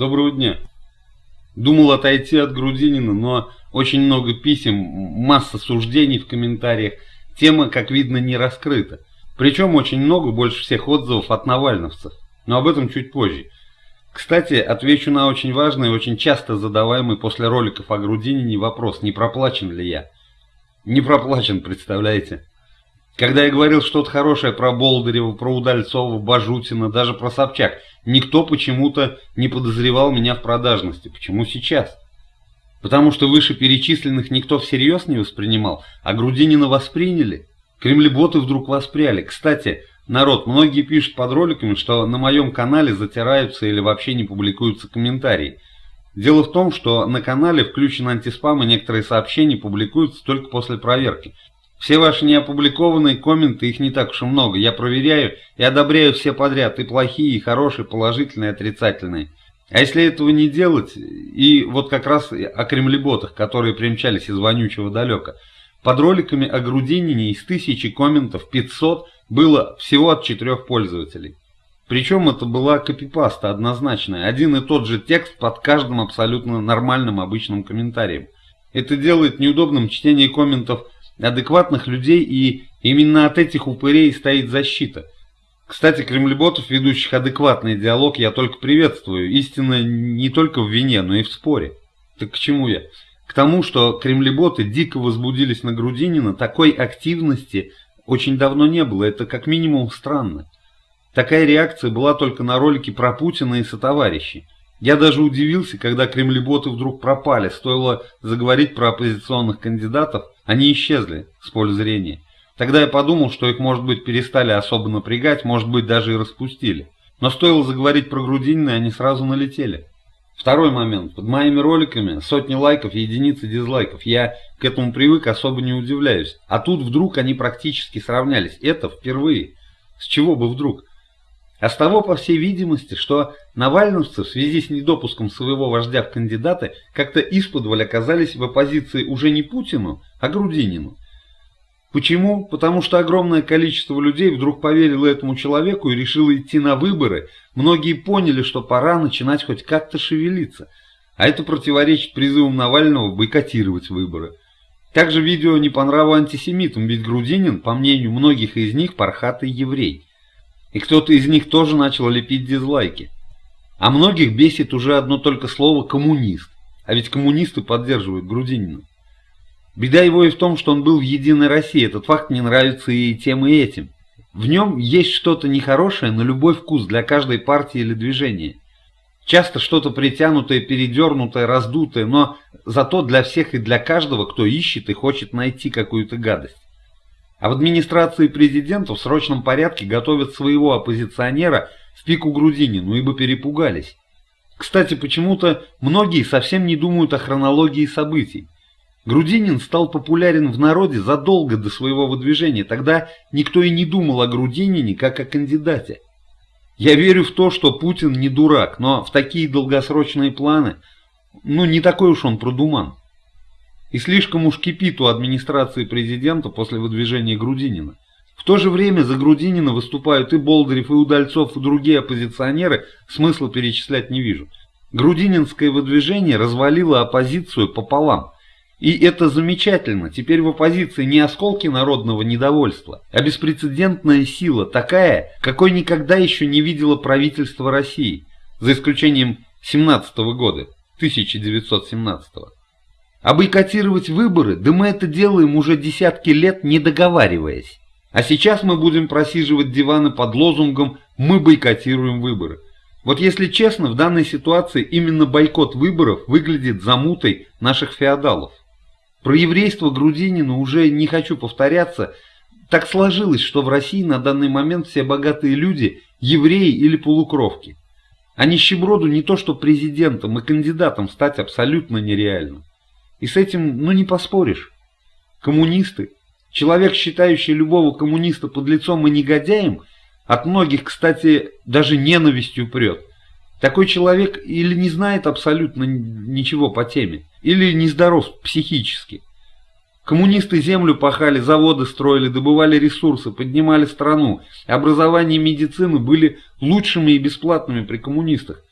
Доброго дня. Думал отойти от Грудинина, но очень много писем, масса суждений в комментариях. Тема, как видно, не раскрыта. Причем очень много, больше всех отзывов от навальновцев. Но об этом чуть позже. Кстати, отвечу на очень важный и очень часто задаваемый после роликов о Грудинине вопрос, не проплачен ли я. Не проплачен, представляете? Когда я говорил что-то хорошее про Болдырева, про Удальцова, Бажутина, даже про Собчак, никто почему-то не подозревал меня в продажности. Почему сейчас? Потому что вышеперечисленных никто всерьез не воспринимал, а Грудинина восприняли. Кремлеботы вдруг воспряли. Кстати, народ, многие пишут под роликами, что на моем канале затираются или вообще не публикуются комментарии. Дело в том, что на канале включен антиспам и некоторые сообщения публикуются только после проверки. Все ваши неопубликованные комменты, их не так уж и много. Я проверяю и одобряю все подряд, и плохие, и хорошие, положительные, и отрицательные. А если этого не делать, и вот как раз о кремлеботах, которые примчались из вонючего далека, под роликами о Грудинине из тысячи комментов 500 было всего от четырех пользователей. Причем это была копипаста однозначная, один и тот же текст под каждым абсолютно нормальным обычным комментарием. Это делает неудобным чтение комментов адекватных людей, и именно от этих упырей стоит защита. Кстати, кремлеботов, ведущих адекватный диалог, я только приветствую. Истина не только в вине, но и в споре. Так к чему я? К тому, что кремлеботы дико возбудились на Грудинина, такой активности очень давно не было. Это как минимум странно. Такая реакция была только на ролике про Путина и сотоварищей. Я даже удивился, когда кремлеботы вдруг пропали. Стоило заговорить про оппозиционных кандидатов, они исчезли с поля зрения. Тогда я подумал, что их, может быть, перестали особо напрягать, может быть, даже и распустили. Но стоило заговорить про Грудинина, они сразу налетели. Второй момент. Под моими роликами сотни лайков и единицы дизлайков. Я к этому привык, особо не удивляюсь. А тут вдруг они практически сравнялись. Это впервые. С чего бы вдруг? А с того, по всей видимости, что навальновцы в связи с недопуском своего вождя в кандидаты как-то исподволь оказались в оппозиции уже не Путину, а Грудинину. Почему? Потому что огромное количество людей вдруг поверило этому человеку и решило идти на выборы. Многие поняли, что пора начинать хоть как-то шевелиться. А это противоречит призывам Навального бойкотировать выборы. Также видео не по нраву антисемитам, ведь Грудинин, по мнению многих из них, пархатый еврей. И кто-то из них тоже начал лепить дизлайки. А многих бесит уже одно только слово «коммунист». А ведь коммунисты поддерживают Грудинина. Беда его и в том, что он был в «Единой России». Этот факт не нравится и тем, и этим. В нем есть что-то нехорошее на любой вкус для каждой партии или движения. Часто что-то притянутое, передернутое, раздутое, но зато для всех и для каждого, кто ищет и хочет найти какую-то гадость. А в администрации президента в срочном порядке готовят своего оппозиционера в пику Грудинину, ибо перепугались. Кстати, почему-то многие совсем не думают о хронологии событий. Грудинин стал популярен в народе задолго до своего выдвижения, тогда никто и не думал о Грудинине как о кандидате. Я верю в то, что Путин не дурак, но в такие долгосрочные планы, ну не такой уж он продуман. И слишком уж кипит у администрации президента после выдвижения Грудинина. В то же время за Грудинина выступают и Болдырев, и Удальцов, и другие оппозиционеры, смысла перечислять не вижу. Грудининское выдвижение развалило оппозицию пополам. И это замечательно. Теперь в оппозиции не осколки народного недовольства, а беспрецедентная сила, такая, какой никогда еще не видело правительство России, за исключением 17 -го года, 1917 -го. А бойкотировать выборы, да мы это делаем уже десятки лет, не договариваясь. А сейчас мы будем просиживать диваны под лозунгом «Мы бойкотируем выборы». Вот если честно, в данной ситуации именно бойкот выборов выглядит замутой наших феодалов. Про еврейство Грудинина уже не хочу повторяться. Так сложилось, что в России на данный момент все богатые люди – евреи или полукровки. А нищеброду не то что президентом и кандидатом стать абсолютно нереально. И с этим, ну, не поспоришь. Коммунисты, человек, считающий любого коммуниста под лицом и негодяем, от многих, кстати, даже ненавистью прет. Такой человек или не знает абсолютно ничего по теме, или нездоров психически. Коммунисты землю пахали, заводы строили, добывали ресурсы, поднимали страну. Образование и медицина были лучшими и бесплатными при коммунистах.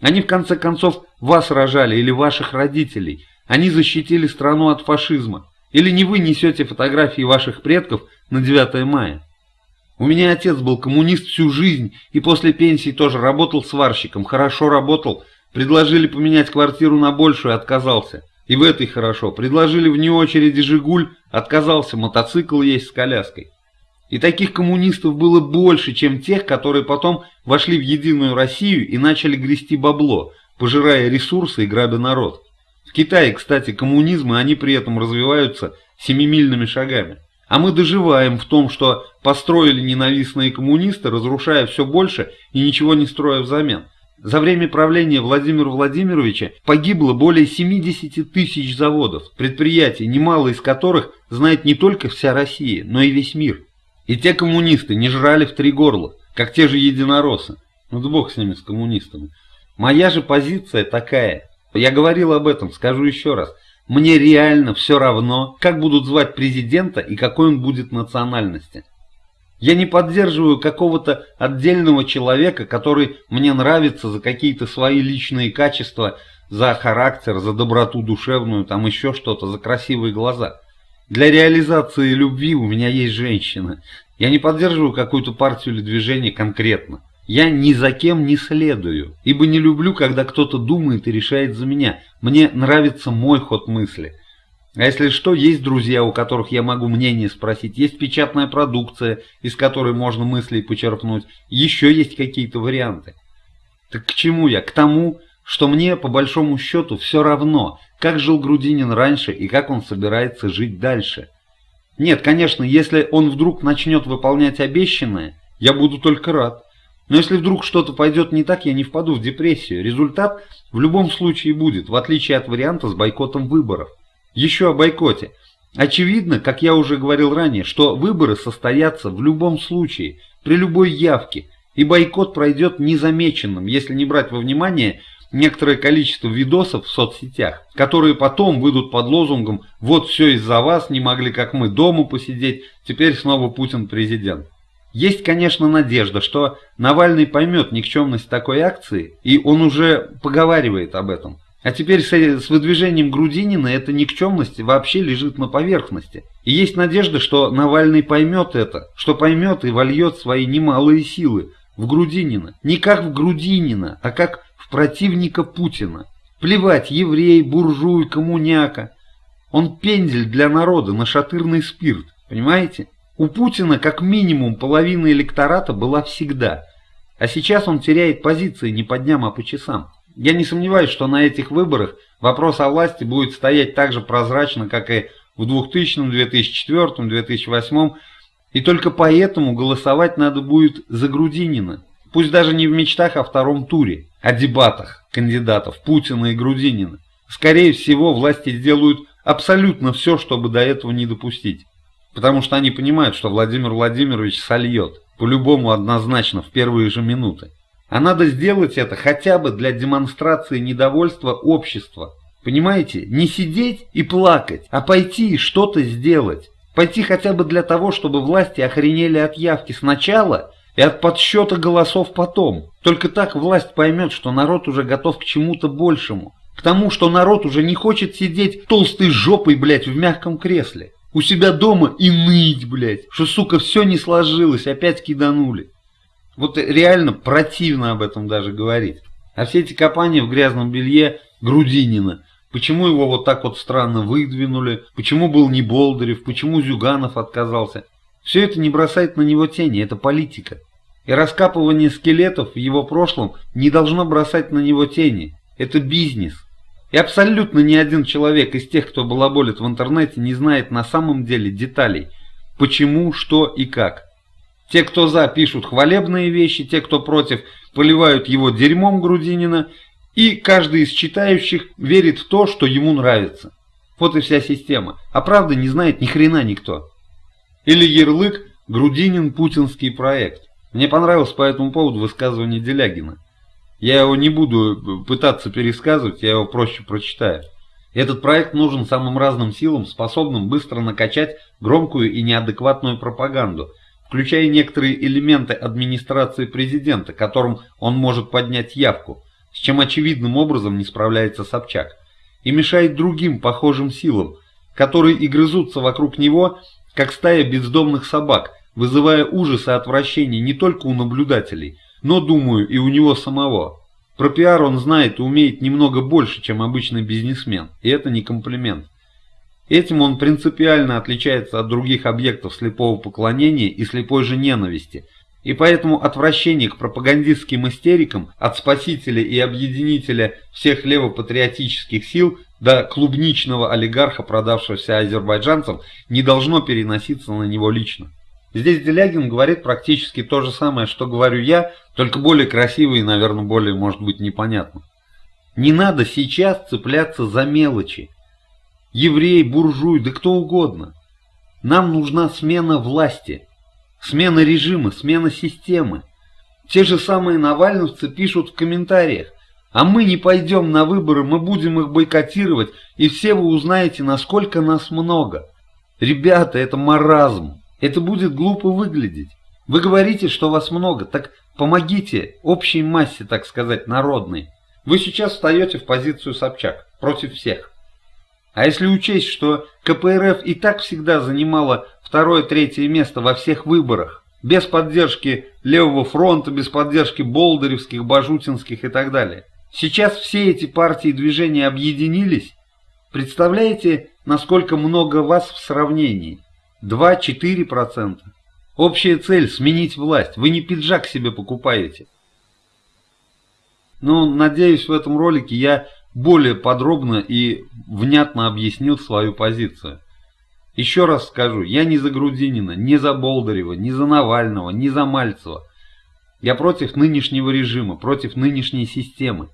Они в конце концов вас рожали или ваших родителей. Они защитили страну от фашизма. Или не вы несете фотографии ваших предков на 9 мая. У меня отец был коммунист всю жизнь и после пенсии тоже работал сварщиком, хорошо работал. Предложили поменять квартиру на большую, отказался. И в этой хорошо. Предложили вне очереди «Жигуль», отказался, мотоцикл есть с коляской. И таких коммунистов было больше, чем тех, которые потом вошли в Единую Россию и начали грести бабло, пожирая ресурсы и грабя народ. Китае, кстати, коммунизм, и они при этом развиваются семимильными шагами. А мы доживаем в том, что построили ненавистные коммунисты, разрушая все больше и ничего не строя взамен. За время правления Владимира Владимировича погибло более 70 тысяч заводов, предприятий, немало из которых знает не только вся Россия, но и весь мир. И те коммунисты не жрали в три горла, как те же единороссы. Ну да бог с ними, с коммунистами. Моя же позиция такая. Я говорил об этом, скажу еще раз. Мне реально все равно, как будут звать президента и какой он будет национальности. Я не поддерживаю какого-то отдельного человека, который мне нравится за какие-то свои личные качества, за характер, за доброту душевную, там еще что-то, за красивые глаза. Для реализации любви у меня есть женщина. Я не поддерживаю какую-то партию или движение конкретно. Я ни за кем не следую, ибо не люблю, когда кто-то думает и решает за меня. Мне нравится мой ход мысли. А если что, есть друзья, у которых я могу мнение спросить, есть печатная продукция, из которой можно мысли почерпнуть, еще есть какие-то варианты. Так к чему я? К тому, что мне, по большому счету, все равно, как жил Грудинин раньше и как он собирается жить дальше. Нет, конечно, если он вдруг начнет выполнять обещанное, я буду только рад. Но если вдруг что-то пойдет не так, я не впаду в депрессию. Результат в любом случае будет, в отличие от варианта с бойкотом выборов. Еще о бойкоте. Очевидно, как я уже говорил ранее, что выборы состоятся в любом случае, при любой явке, и бойкот пройдет незамеченным, если не брать во внимание некоторое количество видосов в соцсетях, которые потом выйдут под лозунгом «Вот все из-за вас, не могли как мы дома посидеть, теперь снова Путин президент». Есть, конечно, надежда, что Навальный поймет никчемность такой акции, и он уже поговаривает об этом. А теперь с, с выдвижением Грудинина эта никчемность вообще лежит на поверхности. И есть надежда, что Навальный поймет это, что поймет и вольет свои немалые силы в Грудинина. Не как в Грудинина, а как в противника Путина. Плевать, еврей, буржуй, коммуняка. Он пендель для народа, нашатырный спирт, понимаете? У Путина как минимум половина электората была всегда. А сейчас он теряет позиции не по дням, а по часам. Я не сомневаюсь, что на этих выборах вопрос о власти будет стоять так же прозрачно, как и в 2000, 2004, 2008, и только поэтому голосовать надо будет за Грудинина. Пусть даже не в мечтах о втором туре, о дебатах кандидатов Путина и Грудинина. Скорее всего, власти сделают абсолютно все, чтобы до этого не допустить. Потому что они понимают, что Владимир Владимирович сольет, по-любому однозначно, в первые же минуты. А надо сделать это хотя бы для демонстрации недовольства общества. Понимаете? Не сидеть и плакать, а пойти и что-то сделать. Пойти хотя бы для того, чтобы власти охренели от явки сначала и от подсчета голосов потом. Только так власть поймет, что народ уже готов к чему-то большему. К тому, что народ уже не хочет сидеть толстой жопой, блядь, в мягком кресле. У себя дома и ныть, блядь, что, сука, все не сложилось, опять киданули. Вот реально противно об этом даже говорить. А все эти копания в грязном белье Грудинина, почему его вот так вот странно выдвинули, почему был не Болдырев, почему Зюганов отказался, все это не бросает на него тени, это политика. И раскапывание скелетов в его прошлом не должно бросать на него тени, это бизнес. И абсолютно ни один человек из тех, кто балаболит в интернете, не знает на самом деле деталей, почему, что и как. Те, кто за, пишут хвалебные вещи, те, кто против, поливают его дерьмом Грудинина, и каждый из читающих верит в то, что ему нравится. Вот и вся система. А правда не знает ни хрена никто. Или ярлык «Грудинин путинский проект». Мне понравилось по этому поводу высказывание Делягина. Я его не буду пытаться пересказывать, я его проще прочитаю. Этот проект нужен самым разным силам, способным быстро накачать громкую и неадекватную пропаганду – включая некоторые элементы администрации президента, которым он может поднять явку. с чем очевидным образом не справляется Собчак, и мешает другим похожим силам, которые и грызутся вокруг него, как стая бездомных собак, вызывая ужас и отвращение не только у наблюдателей, но, думаю, и у него самого. Про пиар он знает и умеет немного больше, чем обычный бизнесмен, и это не комплимент. Этим он принципиально отличается от других объектов слепого поклонения и слепой же ненависти, и поэтому отвращение к пропагандистским истерикам от спасителя и объединителя всех левопатриотических сил до клубничного олигарха, продавшегося азербайджанцам, не должно переноситься на него лично. Здесь Делягин говорит практически то же самое, что говорю я, только более красиво и, наверное, более, может быть, непонятно. Не надо сейчас цепляться за мелочи еврей, буржуй, да кто угодно. Нам нужна смена власти, смена режима, смена системы. Те же самые навальновцы пишут в комментариях, а мы не пойдем на выборы, мы будем их бойкотировать, и все вы узнаете, насколько нас много. Ребята, это маразм, это будет глупо выглядеть. Вы говорите, что вас много, так помогите общей массе, так сказать, народной. Вы сейчас встаете в позицию Собчак против всех. А если учесть, что КПРФ и так всегда занимала второе-третье место во всех выборах, без поддержки Левого фронта, без поддержки Болдыревских, Бажутинских и так далее. Сейчас все эти партии и движения объединились. Представляете, насколько много вас в сравнении? 2-4%. Общая цель – сменить власть. Вы не пиджак себе покупаете. Ну, надеюсь, в этом ролике я более подробно и внятно объяснил свою позицию. Еще раз скажу, я не за Грудинина, не за Болдырева, не за Навального, не за Мальцева. Я против нынешнего режима, против нынешней системы.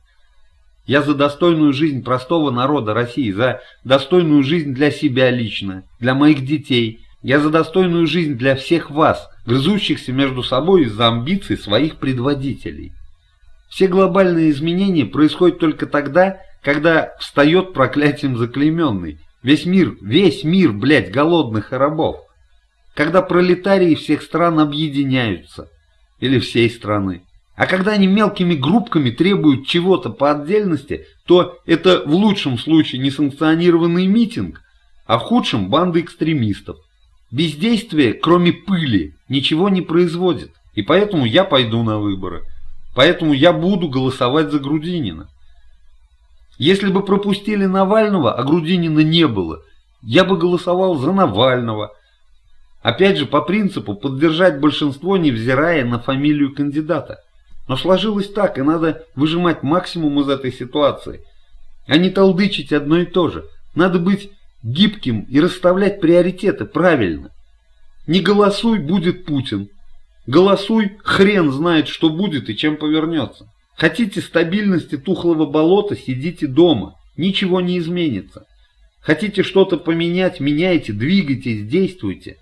Я за достойную жизнь простого народа России, за достойную жизнь для себя лично, для моих детей. Я за достойную жизнь для всех вас, грызущихся между собой из-за амбиций своих предводителей. Все глобальные изменения происходят только тогда, когда встает проклятием заклейменный. Весь мир, весь мир, блядь, голодных и рабов. Когда пролетарии всех стран объединяются. Или всей страны. А когда они мелкими группками требуют чего-то по отдельности, то это в лучшем случае несанкционированный митинг, а в худшем банда экстремистов. Бездействие, кроме пыли, ничего не производит. И поэтому я пойду на выборы. Поэтому я буду голосовать за Грудинина. Если бы пропустили Навального, а Грудинина не было, я бы голосовал за Навального. Опять же, по принципу поддержать большинство, невзирая на фамилию кандидата. Но сложилось так, и надо выжимать максимум из этой ситуации, а не толдычить одно и то же. Надо быть гибким и расставлять приоритеты правильно. Не голосуй, будет Путин. Голосуй, хрен знает, что будет и чем повернется. Хотите стабильности тухлого болота, сидите дома, ничего не изменится. Хотите что-то поменять, меняйте, двигайтесь, действуйте.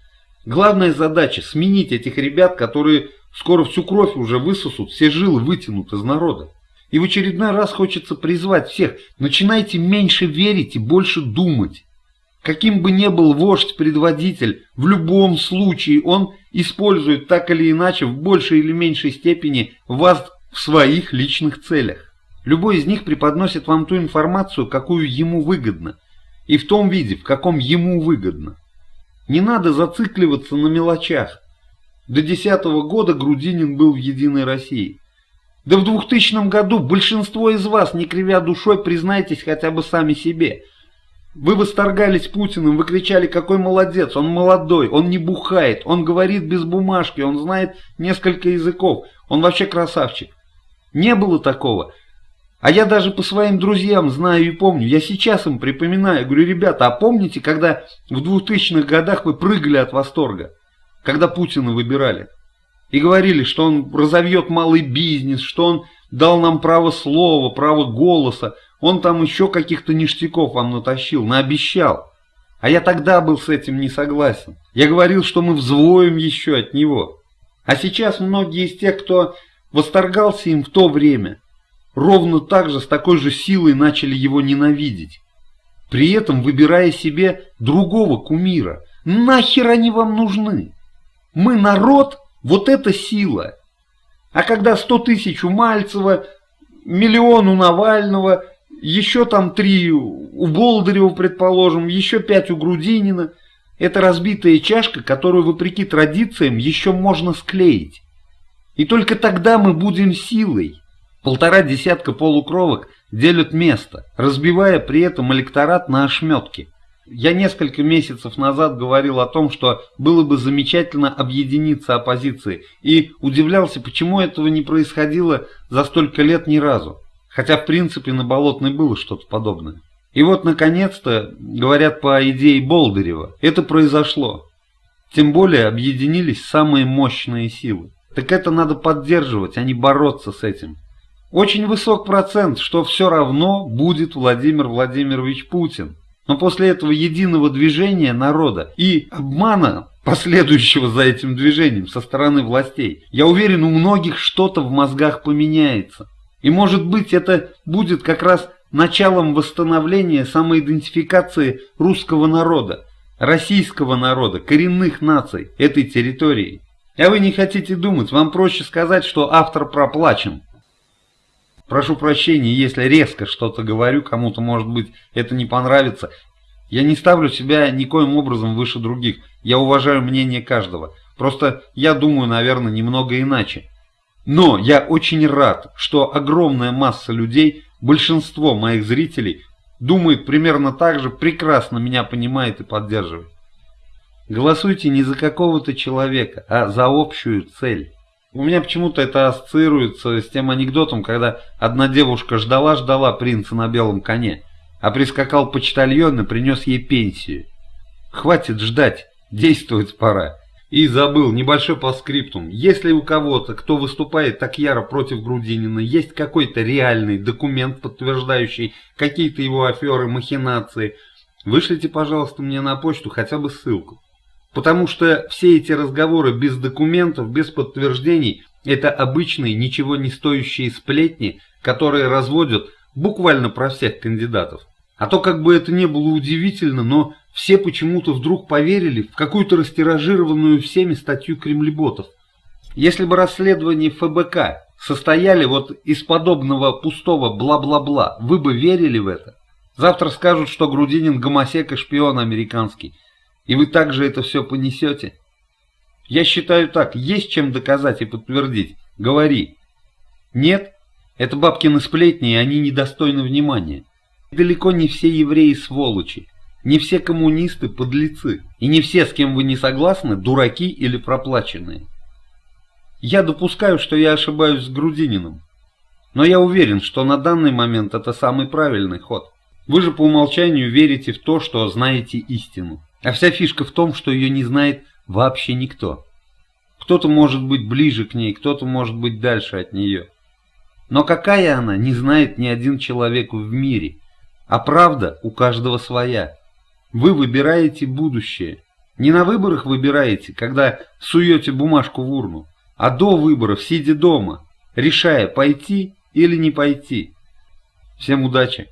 Главная задача – сменить этих ребят, которые скоро всю кровь уже высосут, все жилы вытянут из народа. И в очередной раз хочется призвать всех, начинайте меньше верить и больше думать. Каким бы ни был вождь-предводитель, в любом случае он использует так или иначе в большей или меньшей степени вас в своих личных целях. Любой из них преподносит вам ту информацию, какую ему выгодно, и в том виде, в каком ему выгодно. Не надо зацикливаться на мелочах. До десятого года Грудинин был в «Единой России». Да в 2000 году большинство из вас, не кривя душой, признайтесь хотя бы сами себе. Вы восторгались Путиным, вы кричали, какой молодец, он молодой, он не бухает, он говорит без бумажки, он знает несколько языков, он вообще красавчик. Не было такого. А я даже по своим друзьям знаю и помню. Я сейчас им припоминаю. Говорю, ребята, а помните, когда в 2000-х годах вы прыгали от восторга? Когда Путина выбирали? И говорили, что он разовьет малый бизнес, что он дал нам право слова, право голоса. Он там еще каких-то ништяков вам натащил, наобещал. А я тогда был с этим не согласен. Я говорил, что мы взвоем еще от него. А сейчас многие из тех, кто восторгался им в то время, ровно так же с такой же силой начали его ненавидеть, при этом выбирая себе другого кумира. Нахер они вам нужны? Мы народ, вот эта сила. А когда сто тысяч у Мальцева, миллион у Навального, еще там три у Болдырева, предположим, еще пять у Грудинина. Это разбитая чашка, которую, вопреки традициям, еще можно склеить. И только тогда мы будем силой. Полтора десятка полукровок делят место, разбивая при этом электорат на ошметки. Я несколько месяцев назад говорил о том, что было бы замечательно объединиться оппозиции, и удивлялся, почему этого не происходило за столько лет ни разу. Хотя, в принципе, на Болотной было что-то подобное. И вот, наконец-то, говорят по идее Болдырева, это произошло. Тем более объединились самые мощные силы. Так это надо поддерживать, а не бороться с этим. Очень высок процент, что все равно будет Владимир Владимирович Путин. Но после этого единого движения народа и обмана, последующего за этим движением со стороны властей, я уверен, у многих что-то в мозгах поменяется. И может быть это будет как раз началом восстановления самоидентификации русского народа, российского народа, коренных наций этой территории. А вы не хотите думать, вам проще сказать, что автор проплачен. Прошу прощения, если резко что-то говорю, кому-то, может быть, это не понравится. Я не ставлю себя никоим образом выше других. Я уважаю мнение каждого. Просто я думаю, наверное, немного иначе. Но я очень рад, что огромная масса людей, большинство моих зрителей, думает примерно так же, прекрасно меня понимает и поддерживает. Голосуйте не за какого-то человека, а за общую цель. У меня почему-то это ассоциируется с тем анекдотом, когда одна девушка ждала-ждала принца на белом коне, а прискакал почтальон и принес ей пенсию. Хватит ждать, действовать пора. И забыл, небольшой постскриптум. Если у кого-то, кто выступает так яро против Грудинина, есть какой-то реальный документ, подтверждающий какие-то его аферы, махинации, вышлите, пожалуйста, мне на почту хотя бы ссылку. Потому что все эти разговоры без документов, без подтверждений, это обычные, ничего не стоящие сплетни, которые разводят буквально про всех кандидатов. А то как бы это не было удивительно, но все почему-то вдруг поверили в какую-то растиражированную всеми статью кремлеботов. Если бы расследования ФБК состояли вот из подобного пустого бла-бла-бла, вы бы верили в это? Завтра скажут, что Грудинин гомосек и шпион американский. И вы также это все понесете? Я считаю так, есть чем доказать и подтвердить. Говори. Нет? Это бабкины сплетни, и они недостойны внимания. Далеко не все евреи сволочи. Не все коммунисты подлецы, и не все, с кем вы не согласны, дураки или проплаченные. Я допускаю, что я ошибаюсь с Грудининым, но я уверен, что на данный момент это самый правильный ход. Вы же по умолчанию верите в то, что знаете истину. А вся фишка в том, что ее не знает вообще никто. Кто-то может быть ближе к ней, кто-то может быть дальше от нее. Но какая она, не знает ни один человек в мире. А правда у каждого своя. Вы выбираете будущее. Не на выборах выбираете, когда суете бумажку в урну, а до выборов, сидя дома, решая, пойти или не пойти. Всем удачи!